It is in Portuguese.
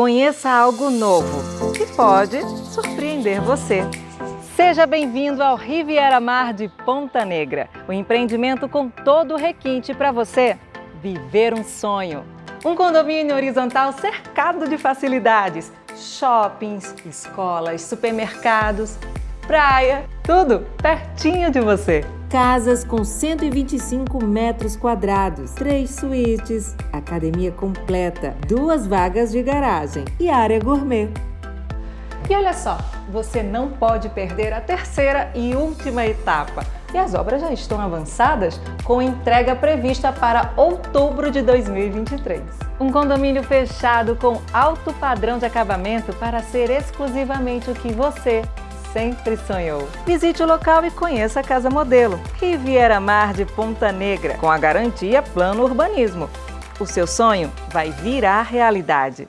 Conheça algo novo que pode surpreender você. Seja bem-vindo ao Riviera Mar de Ponta Negra, o um empreendimento com todo o requinte para você viver um sonho. Um condomínio horizontal cercado de facilidades, shoppings, escolas, supermercados, praia, tudo pertinho de você. Casas com 125 metros quadrados, três suítes, academia completa, duas vagas de garagem e área gourmet. E olha só, você não pode perder a terceira e última etapa. E as obras já estão avançadas, com entrega prevista para outubro de 2023. Um condomínio fechado com alto padrão de acabamento para ser exclusivamente o que você sempre sonhou. Visite o local e conheça a Casa Modelo, Riviera Mar de Ponta Negra, com a garantia Plano Urbanismo. O seu sonho vai virar realidade.